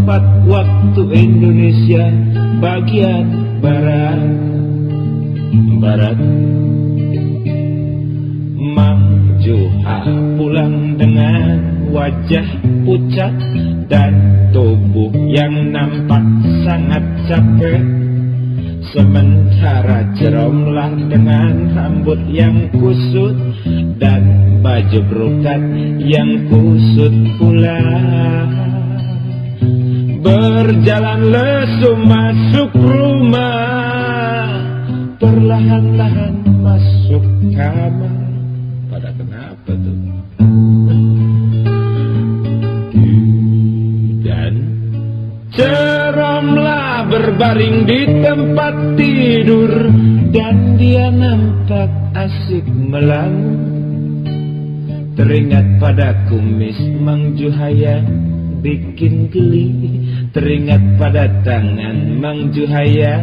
Empat waktu Indonesia bagian barat Barat Mang Juha pulang dengan wajah pucat Dan tubuh yang nampak sangat capek Sementara Jeromlah dengan rambut yang kusut Dan baju brokat yang kusut pula. Berjalan lesu masuk rumah. Perlahan-lahan masuk kamar. Pada kenapa tuh? Dan Ceromlah berbaring di tempat tidur. Dan dia nampak asik melamun Teringat pada kumis Mang Juhaya bikin geli. Teringat pada tangan Mang Juhaya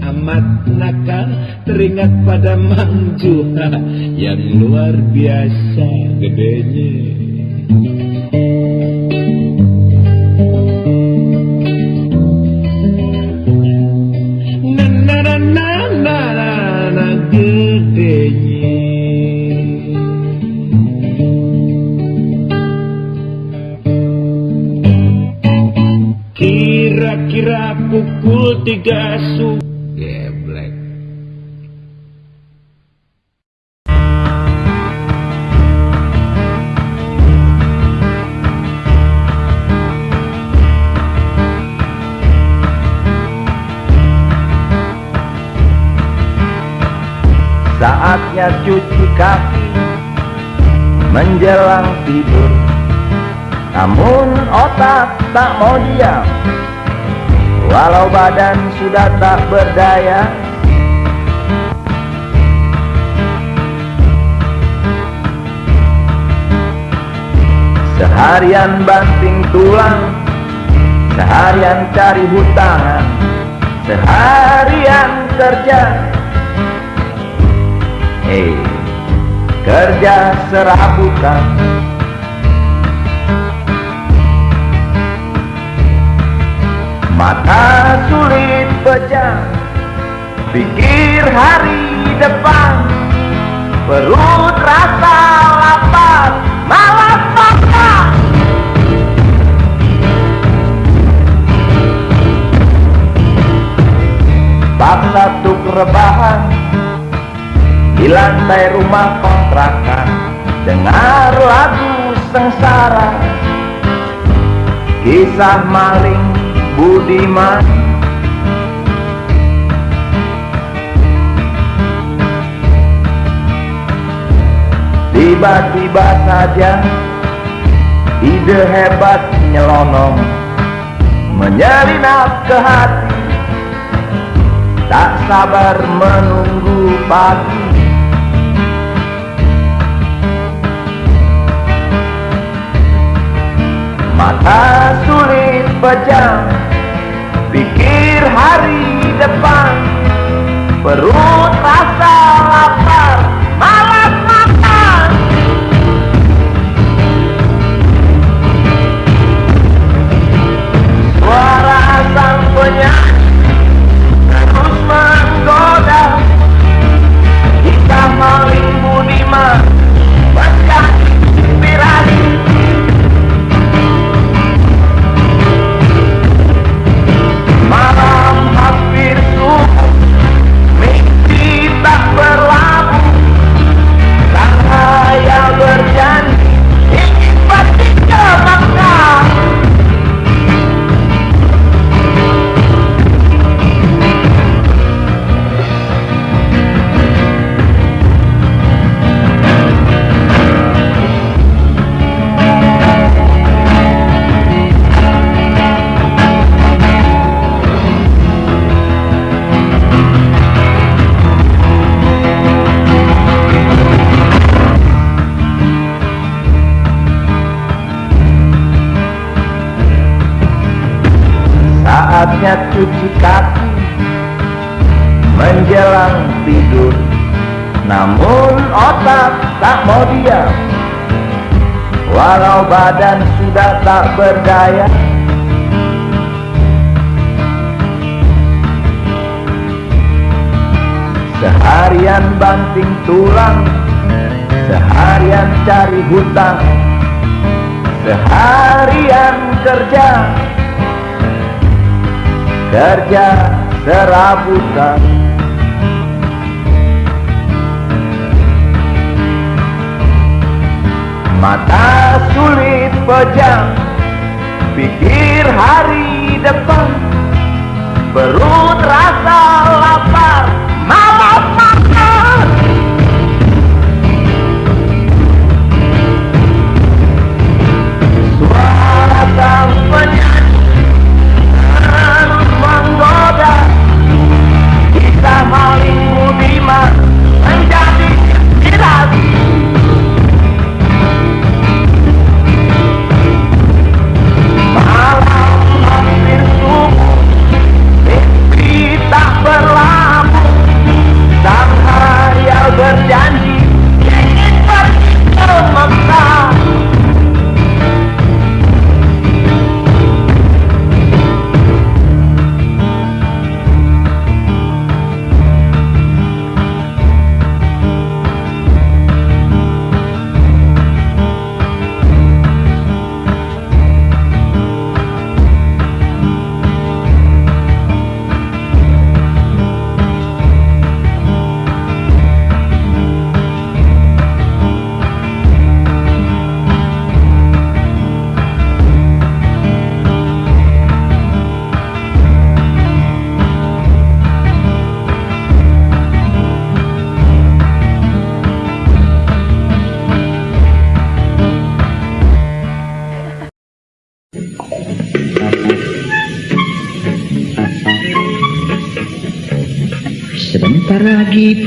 amat nakal. Teringat pada Mang Juha yang luar biasa gedenya. Na na na na na gedenya. 23 su. Geblek. Saatnya cuci kaki menjelang tidur. Namun otak tak mau diam. Walau badan sudah tak berdaya. Seharian banting tulang Seharian cari hutangan Seharian kerja. Hei, kerja serabutan Mata sulit pejam Pikir hari depan. Perut rasa lapar Malas makan. Bab satu rebahan Di lantai rumah kontrakan. Dengar lagu sengsara Kisah maling Budiman. Tiba-tiba saja Ide hebat nyelonong Menyelinap ke hati. Tak sabar menunggu pagi. Mata sulit pejam Pikir hari depan. Perut rasa lapar Malas makan. Suara sang penyanyi Terus menggoda. Kita maling budiman badan sudah tak berdaya. Seharian banting tulang Seharian cari hutang Seharian kerja kerja serabutan Mata sulit pejam Pikir hari depan. Perut rasa lapar Malas makan. Suara sang penyanyi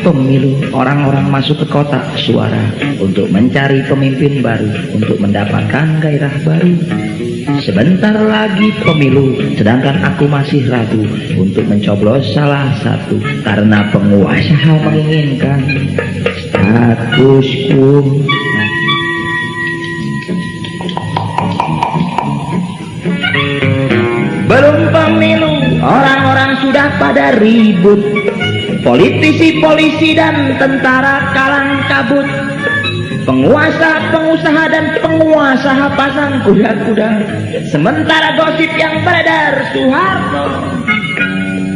pemilu, orang-orang masuk ke kotak suara untuk mencari pemimpin baru, untuk mendapatkan gairah baru. Sebentar lagi pemilu, sedangkan aku masih ragu untuk mencoblos salah satu karena penguasa menginginkan status quo. Belum pemilu, orang-orang sudah pada ribut Politisi, polisi, dan tentara kalang kabut. Penguasa, pengusaha, dan penguasa pasang kuda-kuda. Sementara gosip yang beredar Soeharto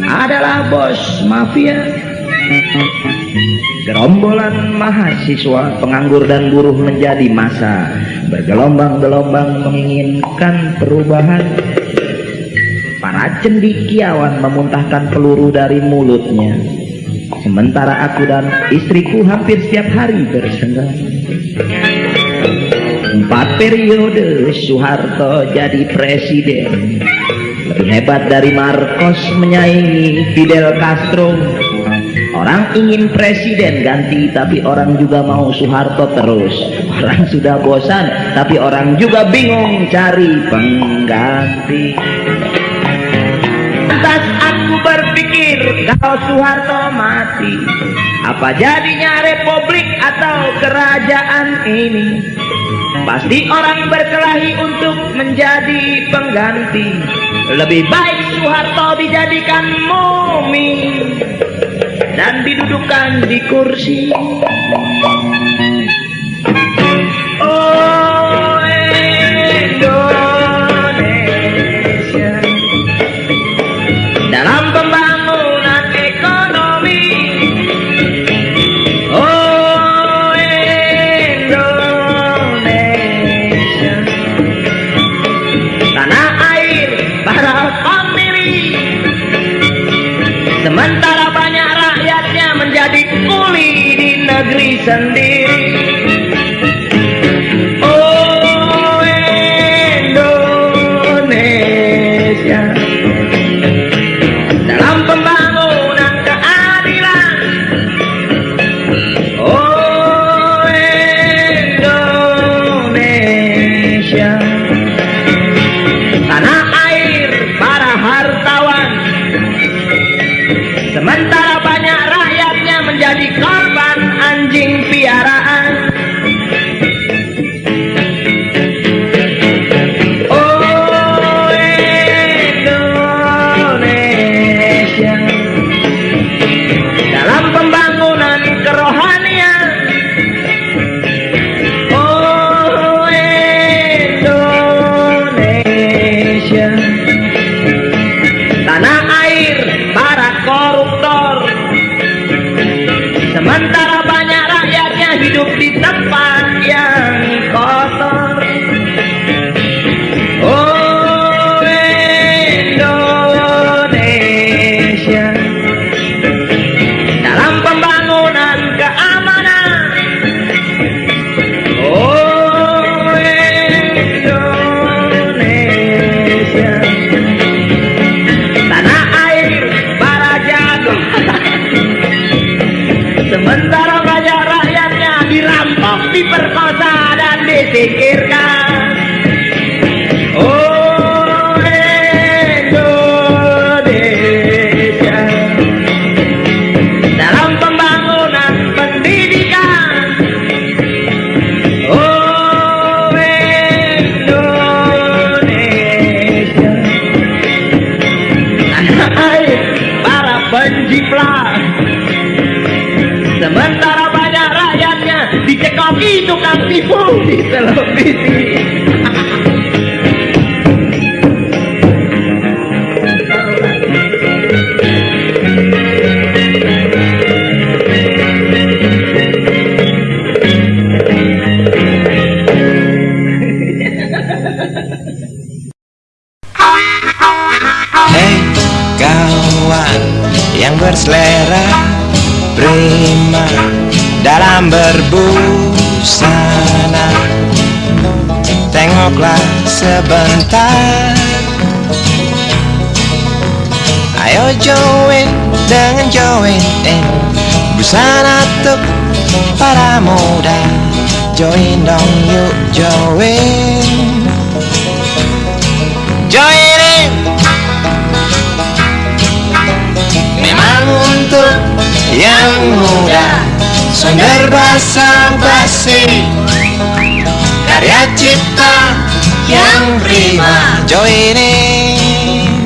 adalah bos mafia. Gerombolan mahasiswa, penganggur dan buruh menjadi masa Bergelombang-gelombang menginginkan perubahan. Para cendikiawan memuntahkan peluru dari mulutnya Sementara aku dan istriku hampir setiap hari bersenggang Empat periode Soeharto jadi presiden. Lebih hebat dari Marcos menyaingi Fidel Castro. Orang ingin presiden ganti tapi orang juga mau Soeharto terus. Orang sudah bosan tapi orang juga bingung cari pengganti. Lantas aku berpikir kalau Soeharto mati. Apa jadinya republik atau kerajaan ini? Pasti orang berkelahi untuk menjadi pengganti. Lebih baik Soeharto dijadikan mumi Dan didudukkan di kursi. Oh 真的 untuk para muda. Join dong yuk join. Join in. Memang untuk yang muda. Sonder basa basi. Karya cipta yang prima. Join in.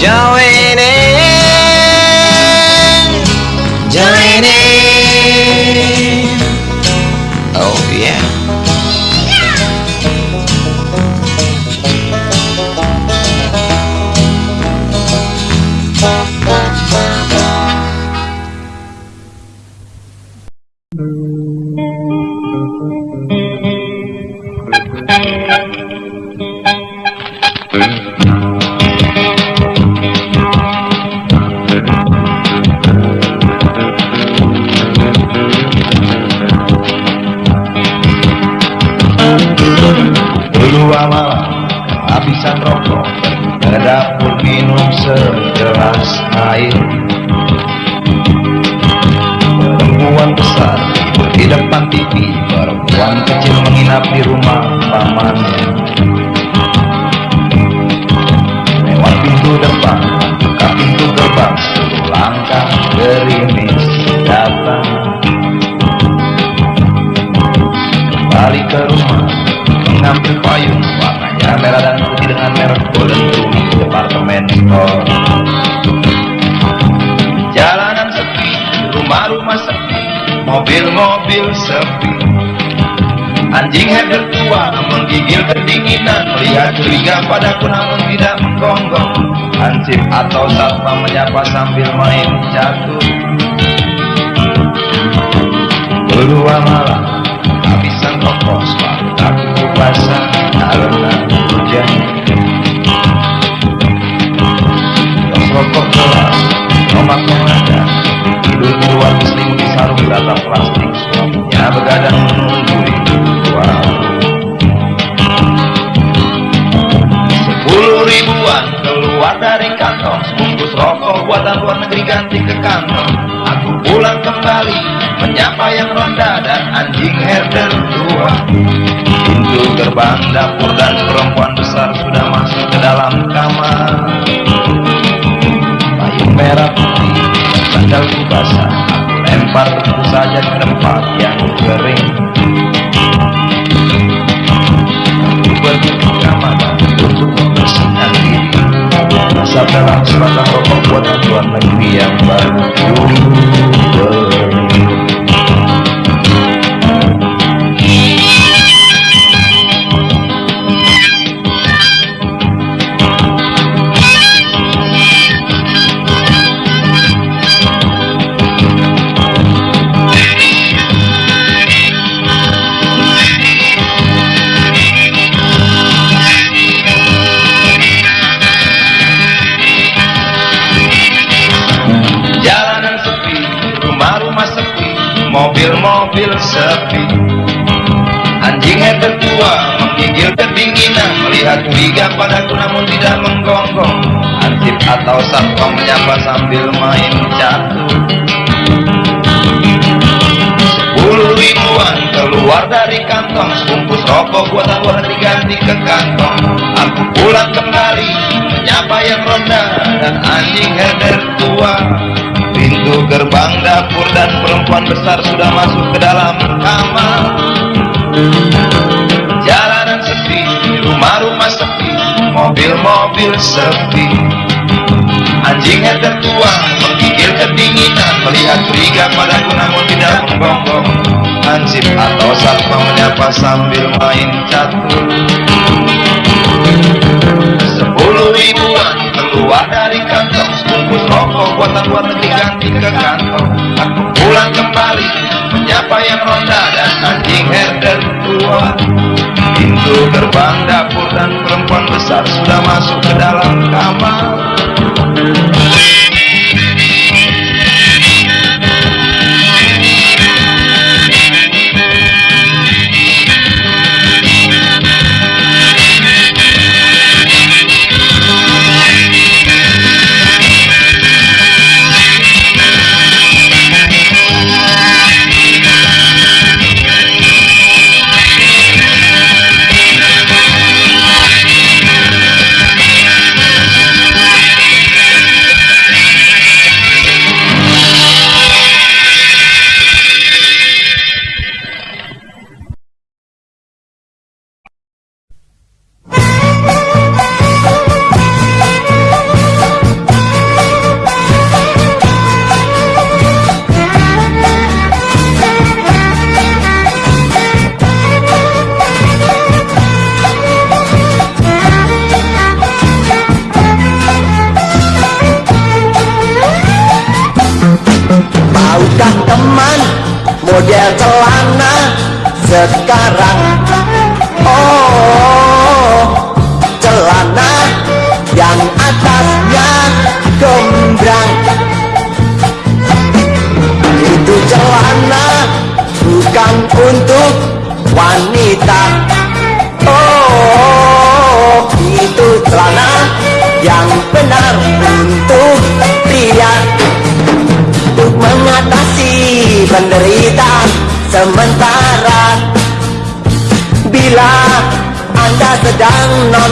Join Mobil-mobil sepi. Anjing header tua menggigil kedinginan. Melihat curiga padaku namun tidak menggonggong. Hansip atau satpam menyapa sambil main catur Berdua malam Habisan rokok Sepatu aku basah Karena hujan. Rokok kelas Nomak Beratap plastik Suaminya begadang menunggu luar. Sepuluh ribuan keluar dari kantong Sebungkus rokok buatan luar negeri ganti ke kantong Aku pulang kembali Menyapa yang ronda dan anjing herder tua. Pintu gerbang dapur dan perempuan besar Sudah masuk ke dalam kamar. Payung merah Aku lempar tentu saja ke tempat yang kering. Aku pergi ke kamar untuk membersihkan diri. Dalam sebatang rokok buatan luar negeri yang baru mobil-mobil sepi. Anjing header tua menggigil kedinginan melihat curiga padaku namun tidak menggonggong. Ansip atau satpam menyapa sambil main catur. Sepuluh ribuan keluar dari kantong Sebungkus rokok buatan luar negeri ganti ke kantong Aku pulang kembali Menyapa yang ronda Dan anjing herder tua Pintu gerbang dapur dan perempuan besar Sudah masuk ke dalam kamar. Jalanan sepi Rumah-rumah sepi Mobil-mobil sepi. Anjing herder tua menggigil kedinginan Melihat curiga padaku namun tidak menggonggong Hansip atau satpam menyapa sambil main catur. Sepuluh ribuan keluar dari kantong Sebungkus rokok buatan luar ganti ke kantong Aku pulang kembali menyapa yang ronda dan anjing herder tua. Pintu gerbang dapur dan perempuan besar sudah masuk ke dalam kamar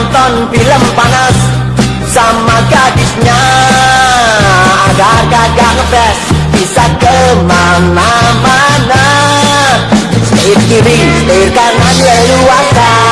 nonton film panas Sama gadisnya. Agar kagak ngepres Bisa ke mana-mana. Setir kiri, setir kanan leluasa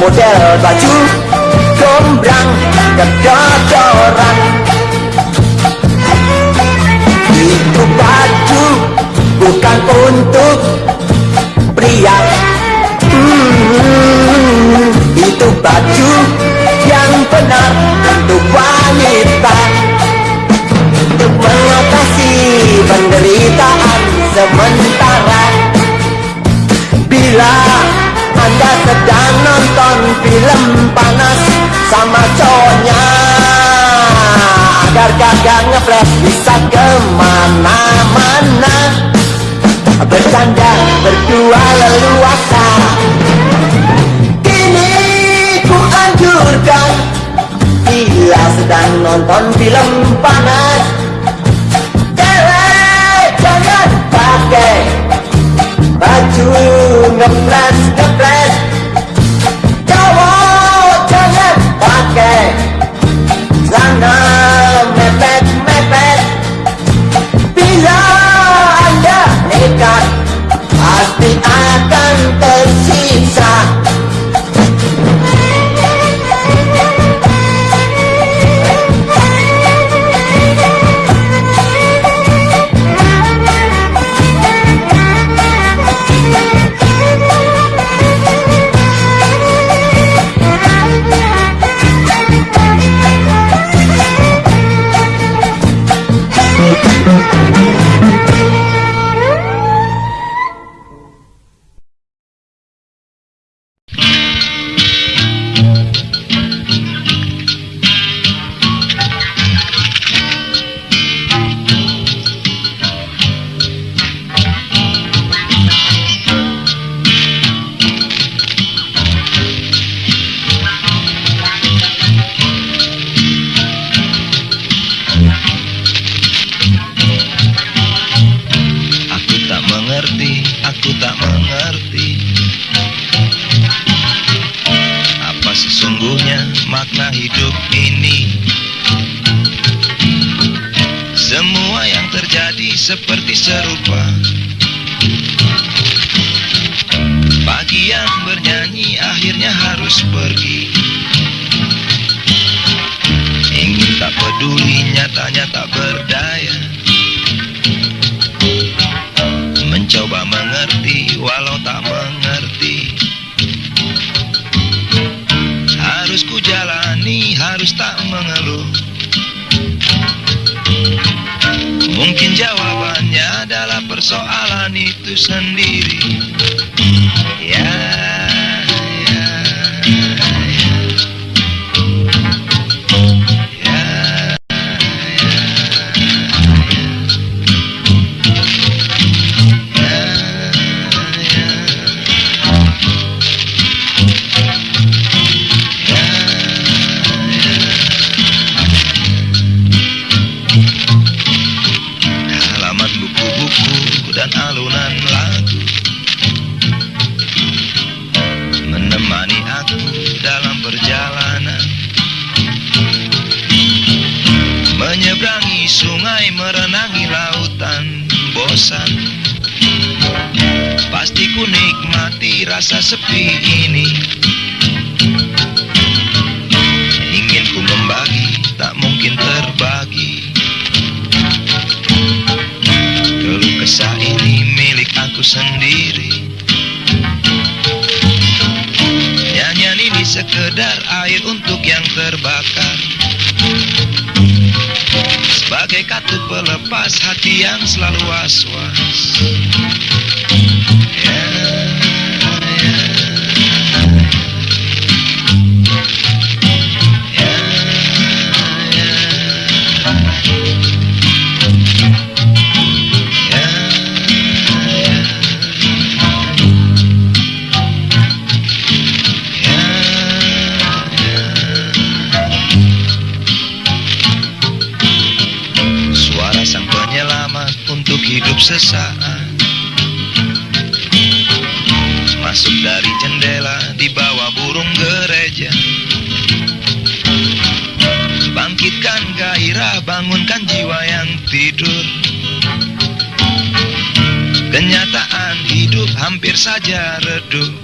Model baju gombrang kedodoran Itu baju bukan untuk pria. Hmm, Itu baju yang benar untuk wanita. Untuk mengatasi penderitaan sementara sedang nonton film panas sama cowoknya. Agar kagak ngeflash bisa ke mana-mana. Bercanda berdua leluasa. Kini ku anjurkan Bila sedang nonton film panas. Jangan pakai Baju ngepres ngepres alunan lagu. Menemani aku dalam perjalanan. Menyeberangi sungai merenangi lautan bosan. Pasti ku nikmati rasa sepi ini. Aku sendiri. Nyanyian ini sekedar air untuk yang terbakar. Sebagai katu pelepas hati yang selalu was-was sesaat. Masuk dari jendela di bawah burung gereja. Bangkitkan gairah, bangunkan jiwa yang tidur. Kenyataan hidup hampir saja redup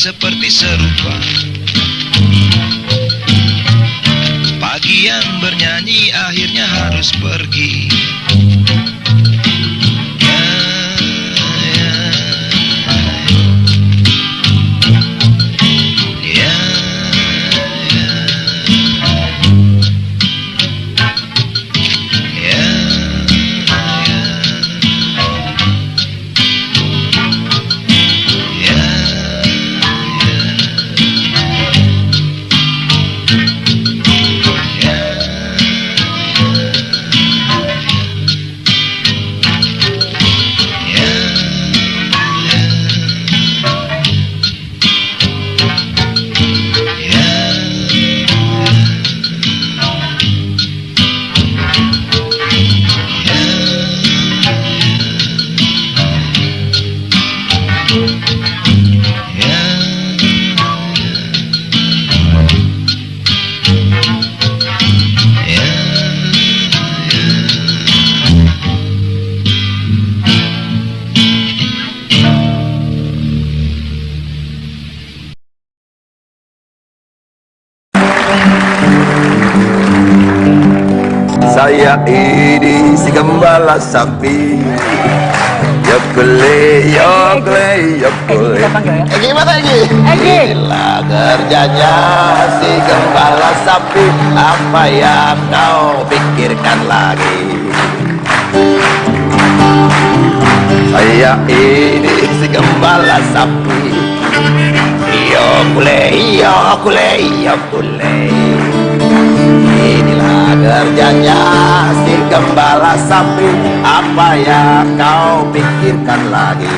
seperti serupa. Pagi yang bernyanyi akhirnya harus pergi Apa yang kau pikirkan lagi? Saya ini si gembala sapi. Yokule, yokule, yokule Inilah kerjanya si gembala sapi. Apa yang kau pikirkan lagi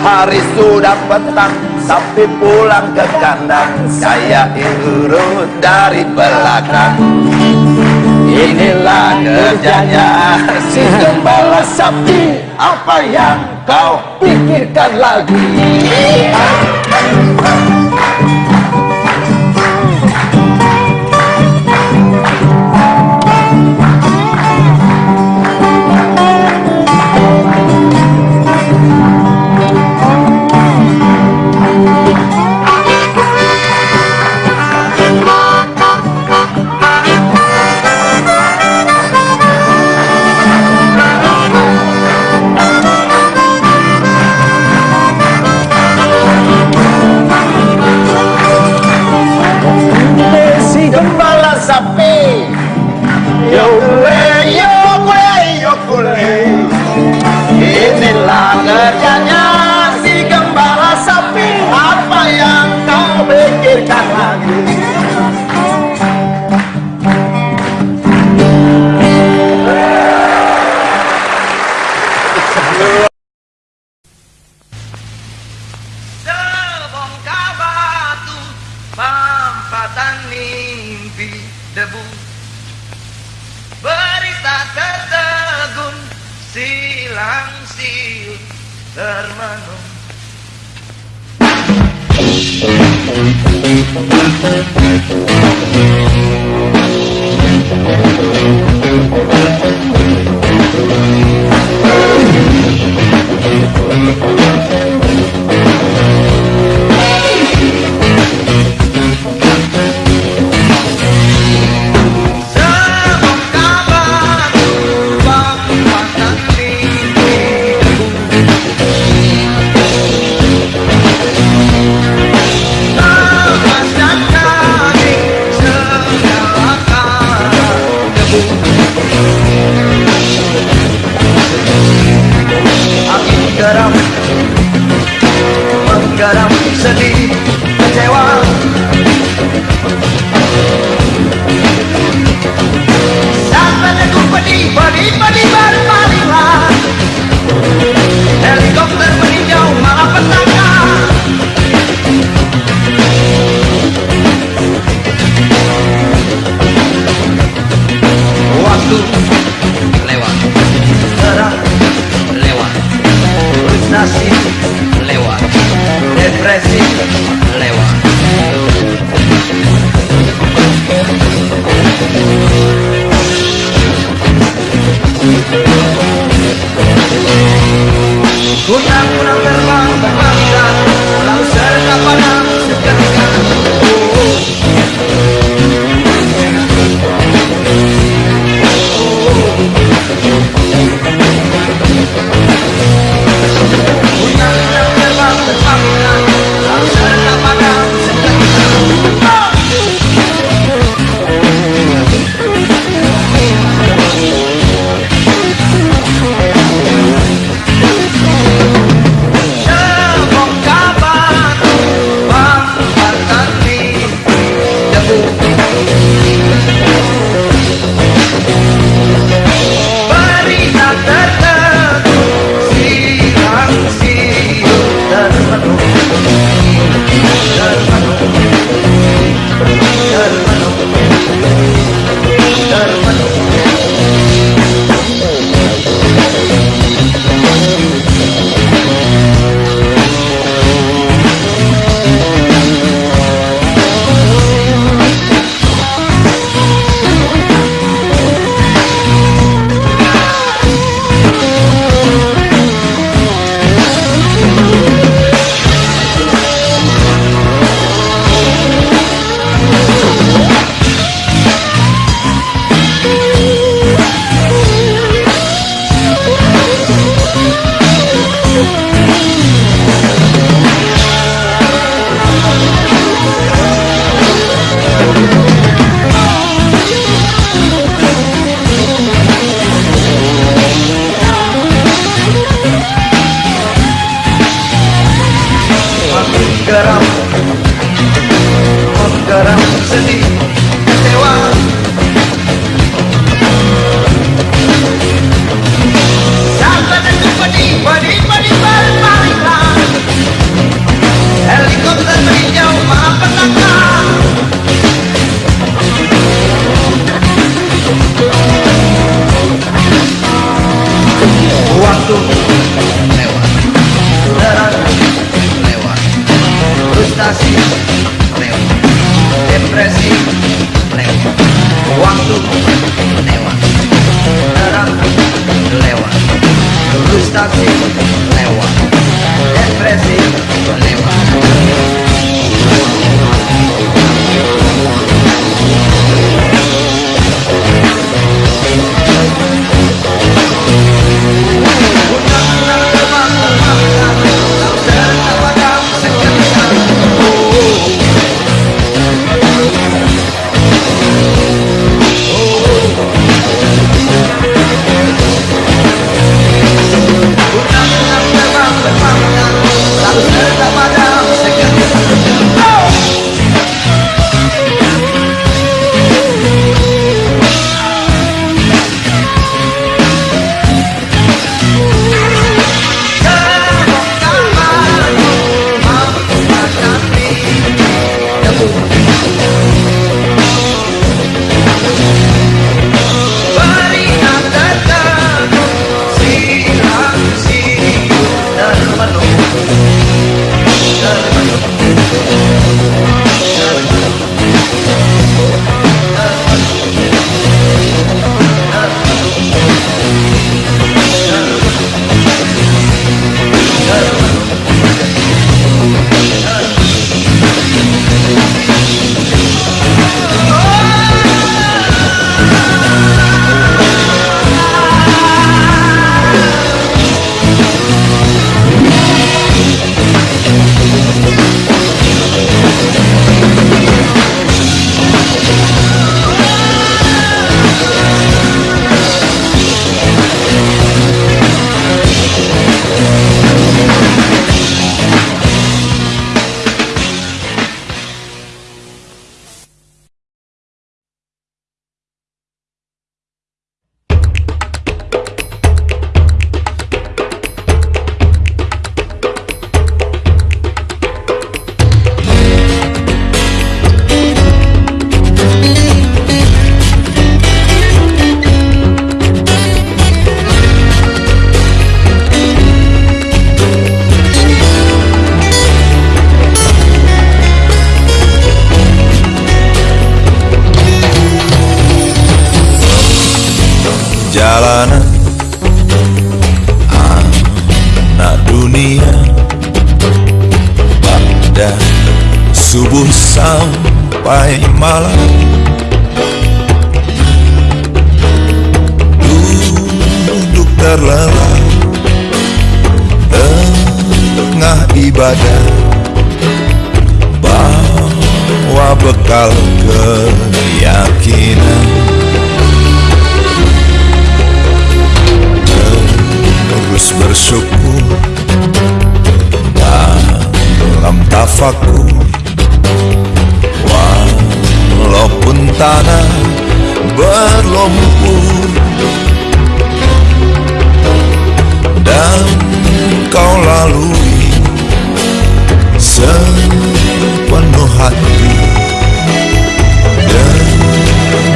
Hari sudah petang Sapi pulang ke kandang. Saya urut dari belakang. Inilah kerjanya si gembala sapi. Apa yang kau pikirkan lagi bekal keyakinan. Terus bersyukur. Dalam tafakur. Walaupun tanah berlumpur. Dan kau lalui sepenuh hati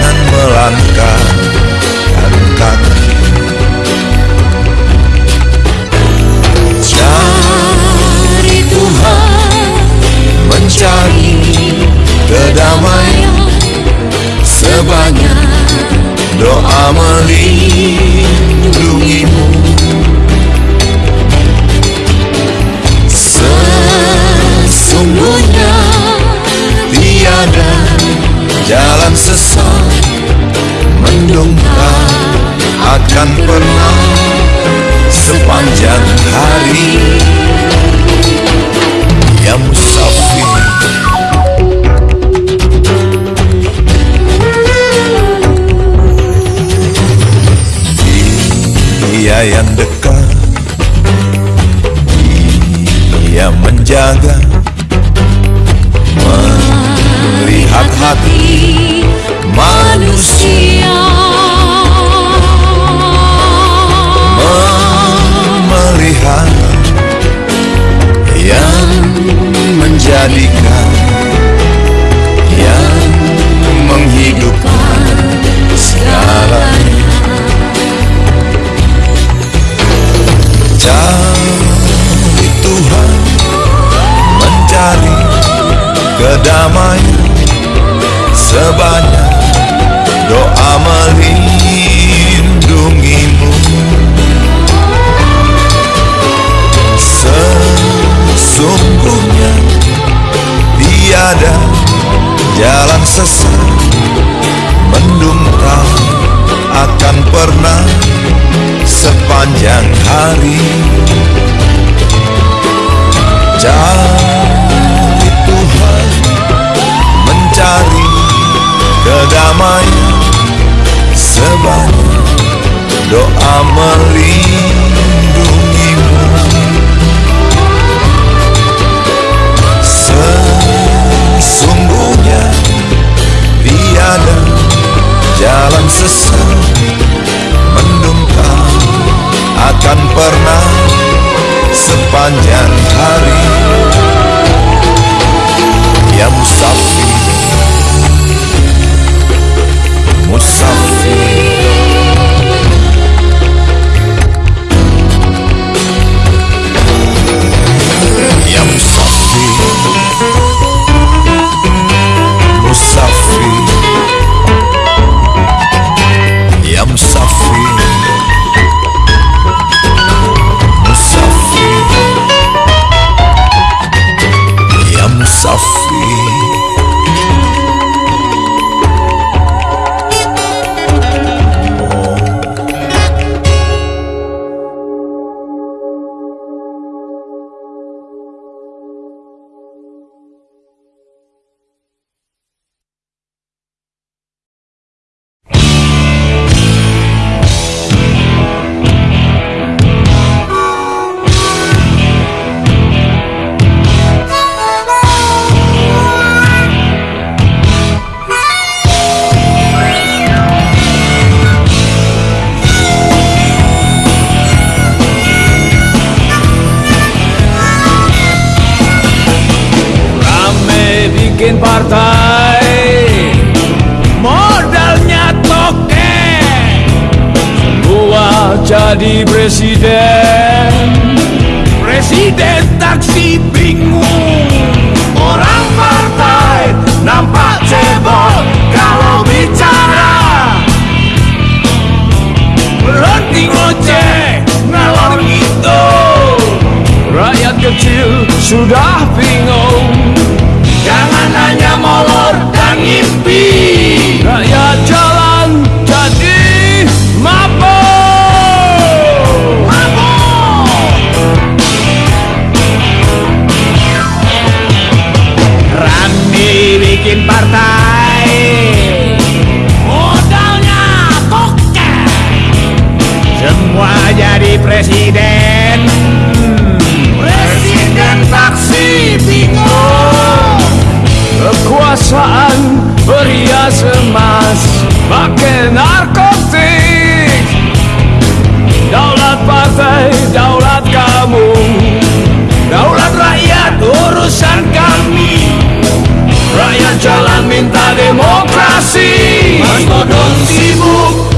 Dengan melangkahkan kaki Cari Tuhan Mencari kedamaian. Sebanyak doa melindungimu. Sesungguhnya tiada jalan sesat Mendongkrak akan pernah sepanjang hari. Ya musafir. Dia yang dekat. Dia menjaga. Melihat hati manusia menjadikan Yang menghidupkan segalanya. Cari Tuhan Mencari kedamaian Sebanyak jadi presiden. Presiden taksi bingung. Orang partai nampak cebol Kalau bicara. Berhenti ngoceh ngalor gitu Rakyat kecil sudah bingung semua jadi presiden. Presiden taksi bingung, Kekuasaan berhias emas Pakai narkotik. Daulat partai, daulat kamu. Daulat rakyat, urusan kami. Rakyat jalan minta demokrasi. Mas Bodon sibuk.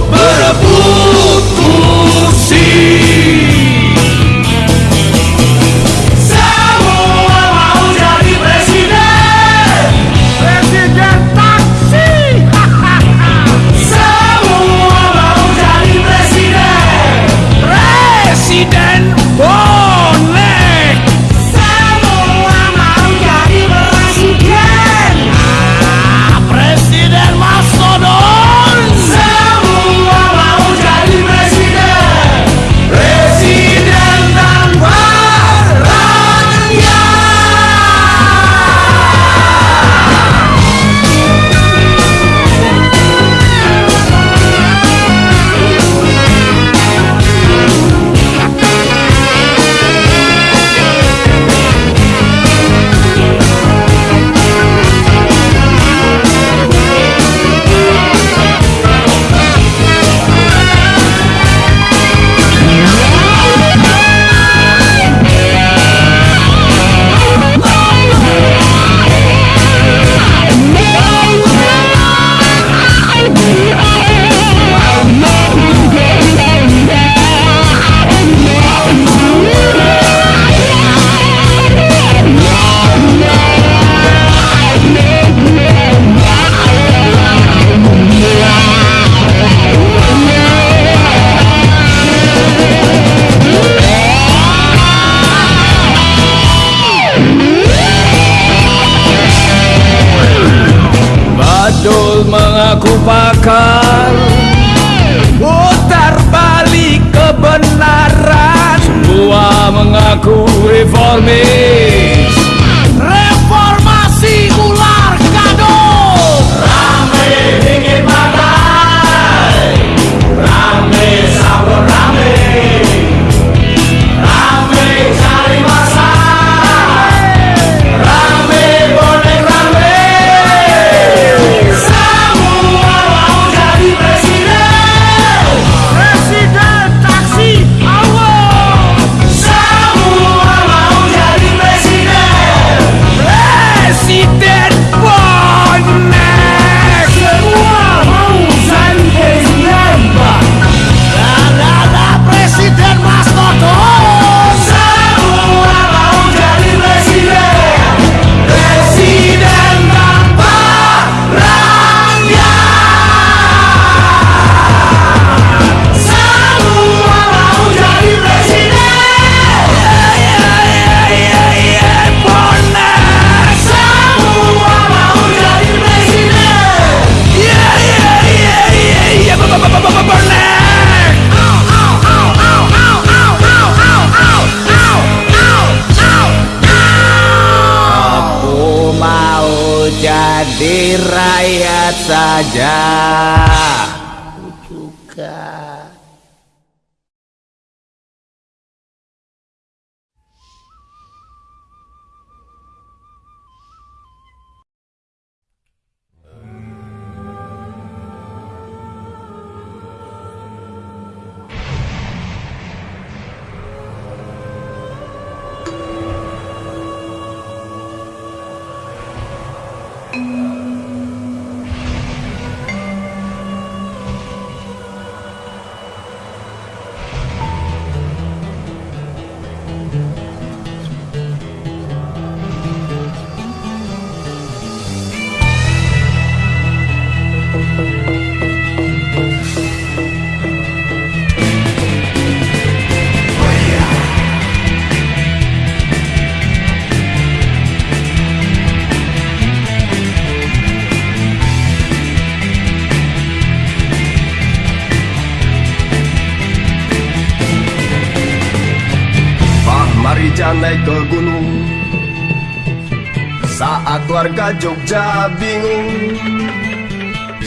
Jogja bingung.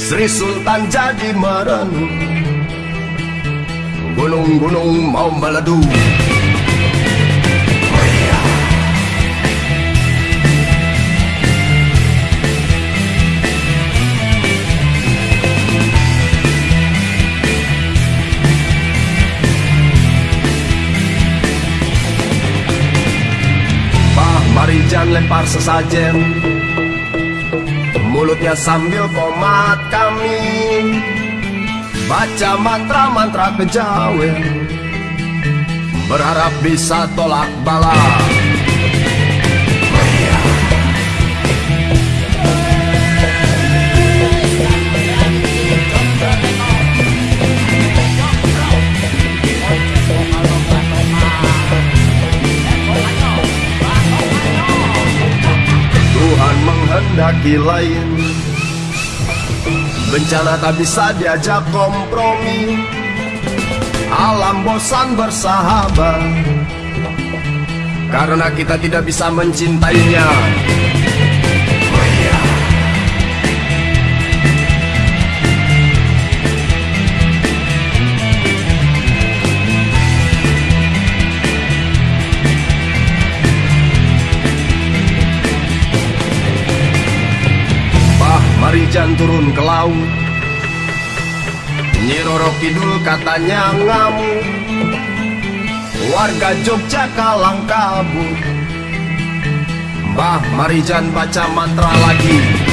Sri Sultan jadi merenung Gunung-gunung mau meleduk Pak Marijan lempar sesajen Mulutnya sambil komat kami. Baca mantra-mantra kejawen Berharap bisa tolak bala menghendaki lain Bencana tak bisa diajak kompromi. Alam bosan bersahabat. Karena kita tidak bisa mencintainya Marijan turun ke laut. Nyi Roro Kidul katanya ngamuk. Warga Jogja kalang kabut. Mbah Marijan baca mantra lagi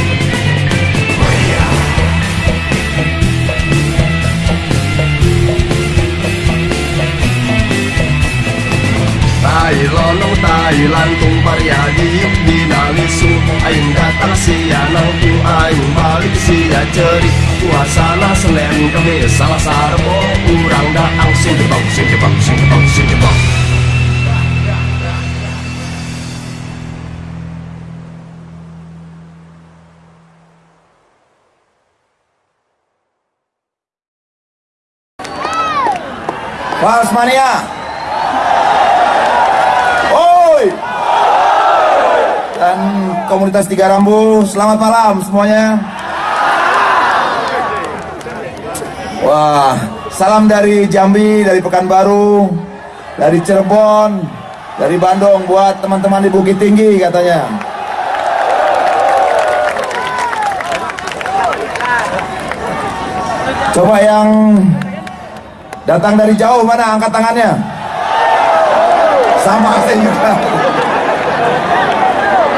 ay lonong tay lantung pariadi dinamisu aing datang sia ay aing balik sia ceri. Suasana senen kami salah sarbo kurang daang sing jebak sing jebak sing jebak sing. Komunitas Tiga Rambu, selamat malam semuanya. Wah, salam dari Jambi, dari Pekanbaru, dari Cirebon, dari Bandung buat teman-teman di Bukit Tinggi katanya. Coba yang datang dari jauh mana angkat tangannya? Sama saya.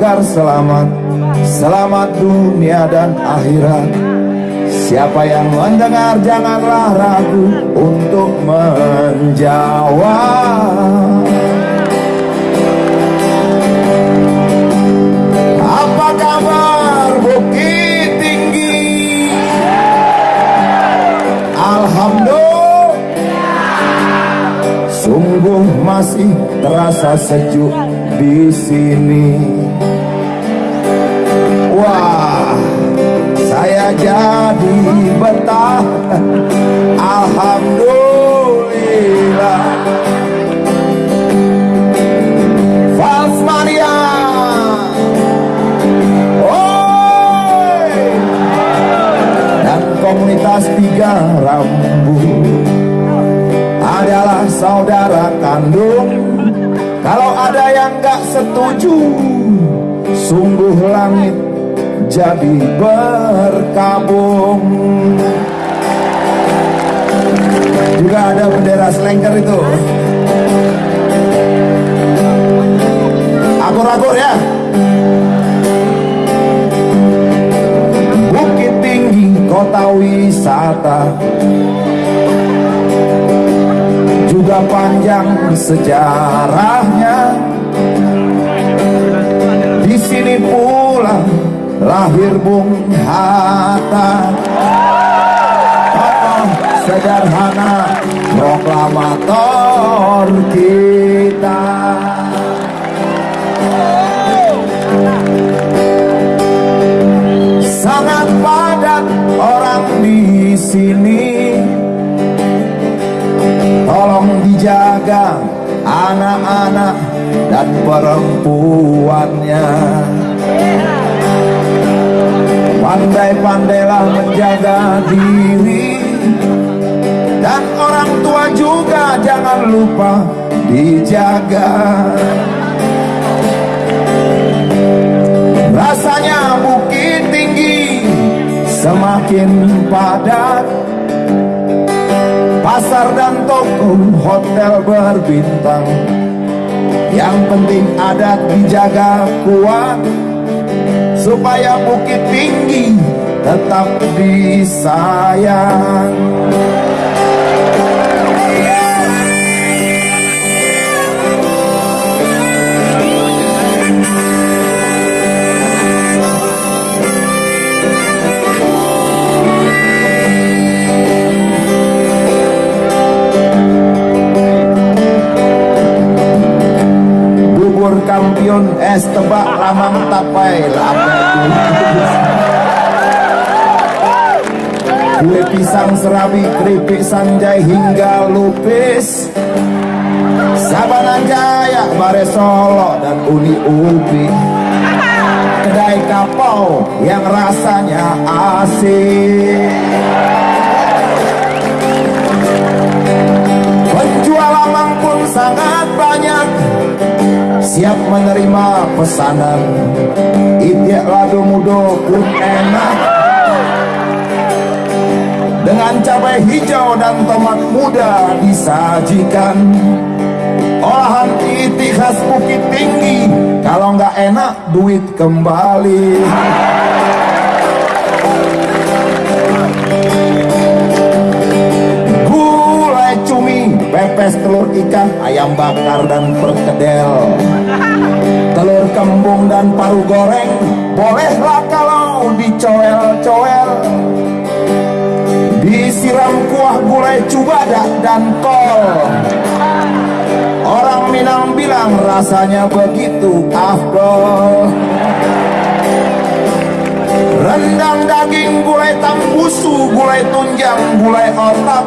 agar selamat, selamat dunia dan akhirat. Siapa yang mendengar janganlah ragu untuk menjawab. Apa kabar Bukit Tinggi? Alhamdulillah Sungguh masih terasa sejuk di sini Saya jadi betah Alhamdulillah Oi! Dan komunitas tiga rambu adalah saudara kandung. Kalau ada yang gak setuju, sungguh langit jadi berkabung. Juga ada bendera selengker itu. Akur-akur ya. Bukit Tinggi kota wisata Juga panjang sejarahnya Di sini pula lahir Bung Hatta Tokoh sederhana proklamator kita sangat padat orang di sini. Tolong dijaga anak-anak dan perempuannya. Pandai-pandailah menjaga diri. Dan orang tua juga jangan lupa dijaga. Rasanya bukit tinggi semakin padat. Pasar dan toko hotel berbintang. Yang penting adat dijaga kuat Supaya bukit tinggi tetap disayang kampion es tebak lamang tapai lapar Kue pisang serabi keripik sanjai hingga lupis. Sabanan Jaya, Bare Solo dan Uni Ubi. Kedai kapau yang rasanya asik. Penjual lamang pun sangat banyak Siap menerima pesanan. Itiak lado mudo pun enak. Dengan cabai hijau dan tomat muda disajikan. Olahan roti khas Bukit Tinggi. Kalau nggak enak duit kembali pepes telur ikan, ayam bakar dan perkedel. Telur kembung dan paru goreng Bolehlah kalau dicoel-coel. Disiram kuah gulai cubadak dan kol. Orang Minang bilang rasanya begitu afdol. Rendang daging, gulai tambusu, gulai tunjang, gulai otak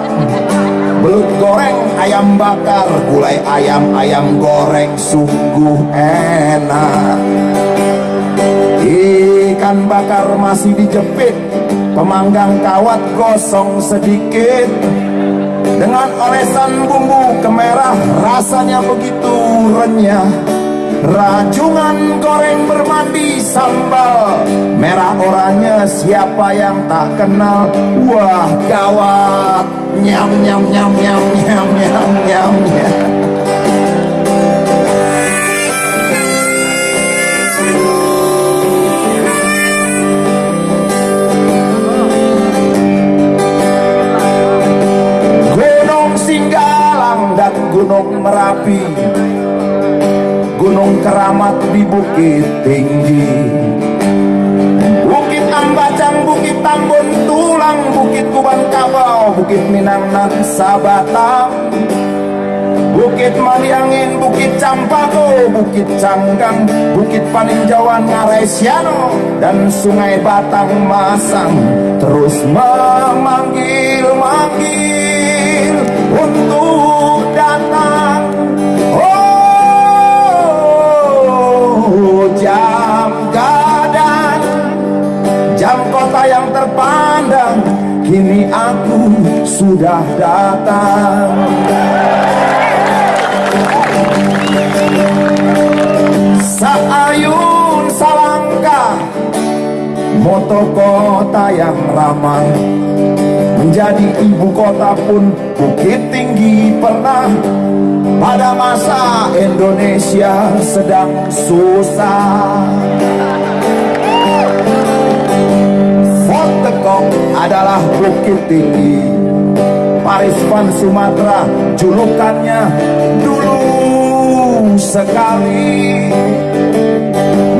Belut goreng, ayam bakar, gulai ayam, ayam goreng sungguh enak. Ikan bakar masih dijepit Pemanggang kawat gosong sedikit. Dengan olesan bumbu kemerah Rasanya begitu renyah Rajungan goreng bermandi sambal. Merah oranye siapa yang tak kenal? Wah gawat. Nyam nyam nyam nyam nyam nyam nyam nyam Bukit Tinggi. Bukit Ambacang, Bukit Tambun Tulang, Bukit Kuban Kabau, Bukit Minang dan Sabatang Bukit Maliangin, Bukit Campago, Bukit Canggang, Bukit Paninjauan Ngaresiano Dan Sungai Batang Masang. Terus memanggil-manggil untuk sudah datang. Saayun Salangka Moto kota yang ramah. Menjadi ibu kota pun Bukit Tinggi pernah. Pada masa Indonesia sedang susah. Fort adalah Bukit Tinggi Paris Van Sumatera julukannya dulu sekali.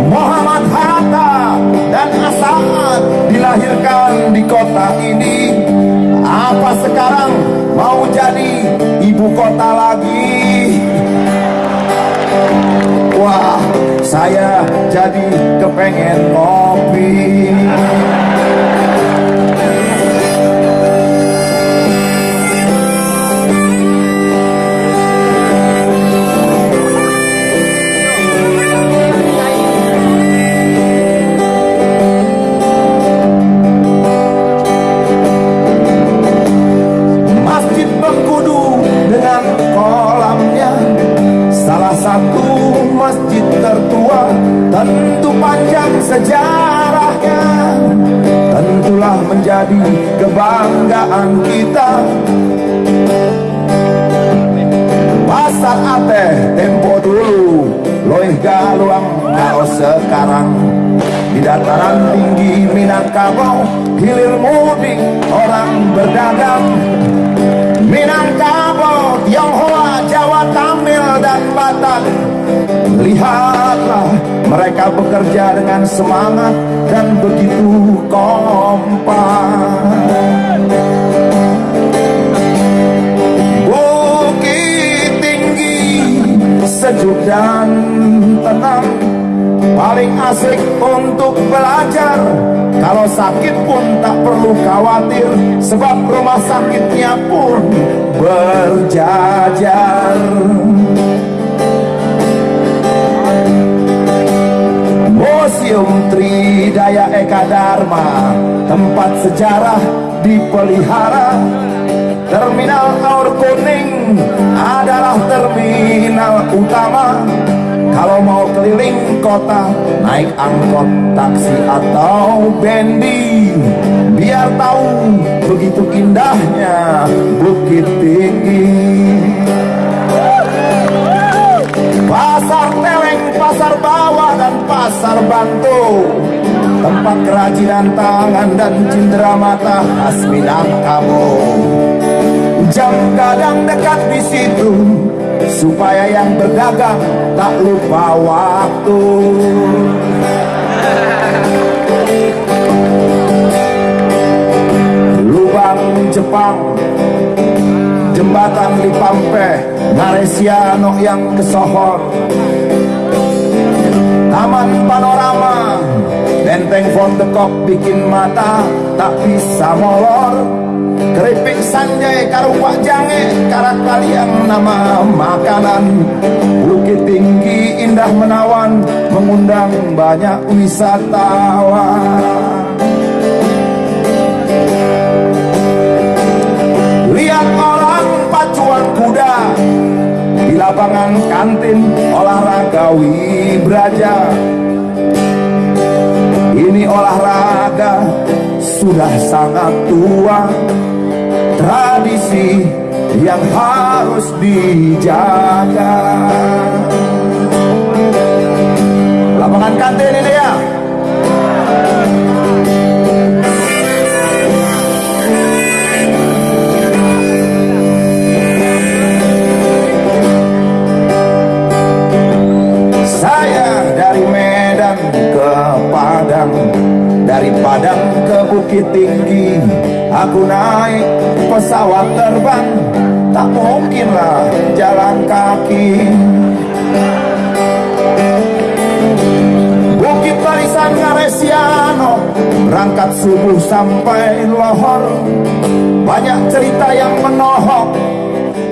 Muhammad Hatta dan Asad dilahirkan di kota ini. Apa sekarang mau jadi ibu kota lagi? Wah, saya jadi kepengen ngopi bekerja dengan semangat dan begitu kompak. Bukit tinggi, sejuk dan tenang. Paling asik untuk belajar. Kalau sakit pun tak perlu khawatir Sebab rumah sakitnya pun berjajar Museum Tridaya Eka Dharma. Tempat sejarah dipelihara. Terminal Aur Kuning adalah terminal utama. Kalau mau keliling kota Naik angkot, taksi atau bendi. Biar tahu begitu indahnya Bukit Tinggi. Pasar Bantu. Tempat kerajinan tangan dan cindera mata khas Minangkabau jam gadang dekat di situ supaya yang berdagang tak lupa waktu. Lubang Jepang jembatan di Pampe Naresiano yang kesohor Taman panorama. Benteng Kok bikin mata tak bisa molor. Keripik sanjay karupak jange karat kalian nama makanan. Bukit tinggi indah menawan mengundang banyak wisatawan lapangan kantin olahraga wibraja. Ini olahraga sudah sangat tua. Tradisi yang harus dijaga. Lapangan kantin ini ya Dari Padang ke Bukit Tinggi Aku naik pesawat terbang. Tak mungkinlah jalan kaki. Bukit Barisan Ngaresiano Berangkat subuh sampai lohor Banyak cerita yang menohok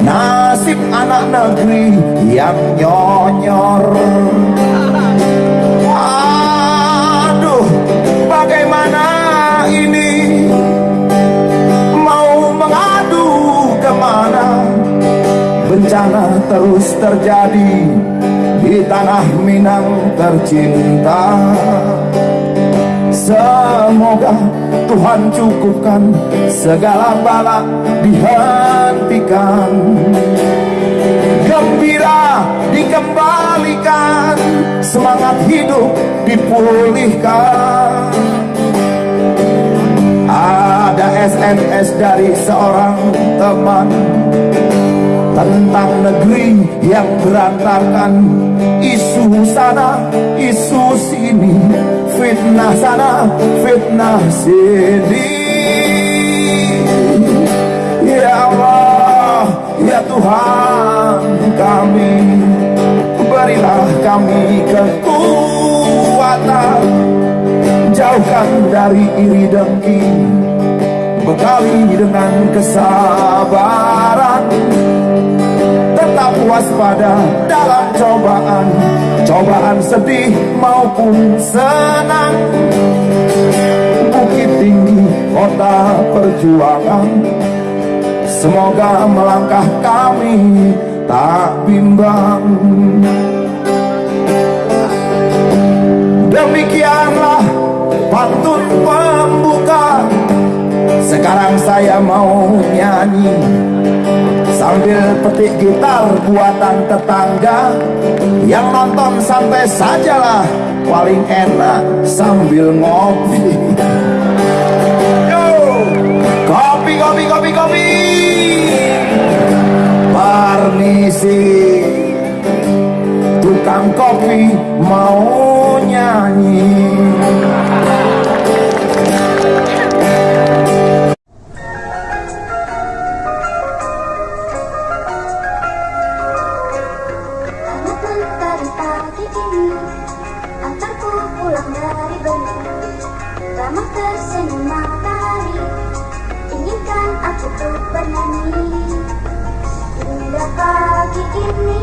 Nasib anak negeri yang nyonyor Bencana terus terjadi Di tanah Minang tercinta. Semoga Tuhan cukupkan Segala bala dihentikan. Gembira dikembalikan Semangat hidup dipulihkan. Ada SMS dari seorang teman Tentang negeri yang berantakan Isu sana, isu sini Fitnah sana, fitnah sini. Ya Allah, ya Tuhan kami Berilah kami kekuatan. Jauhkan dari iri dengki Bekali dengan kesabaran Tetap waspada dalam cobaan. Cobaan sedih maupun senang. Bukit tinggi kota perjuangan. Semoga melangkah kami tak bimbang. Demikianlah pantun pembuka. Sekarang saya mau nyanyi sambil petik gitar buatan tetangga. Yang nonton santai sajalah paling enak sambil ngopi. Yo! kopi kopi kopi kopi. Permisi tukang kopi mau nyanyi. give me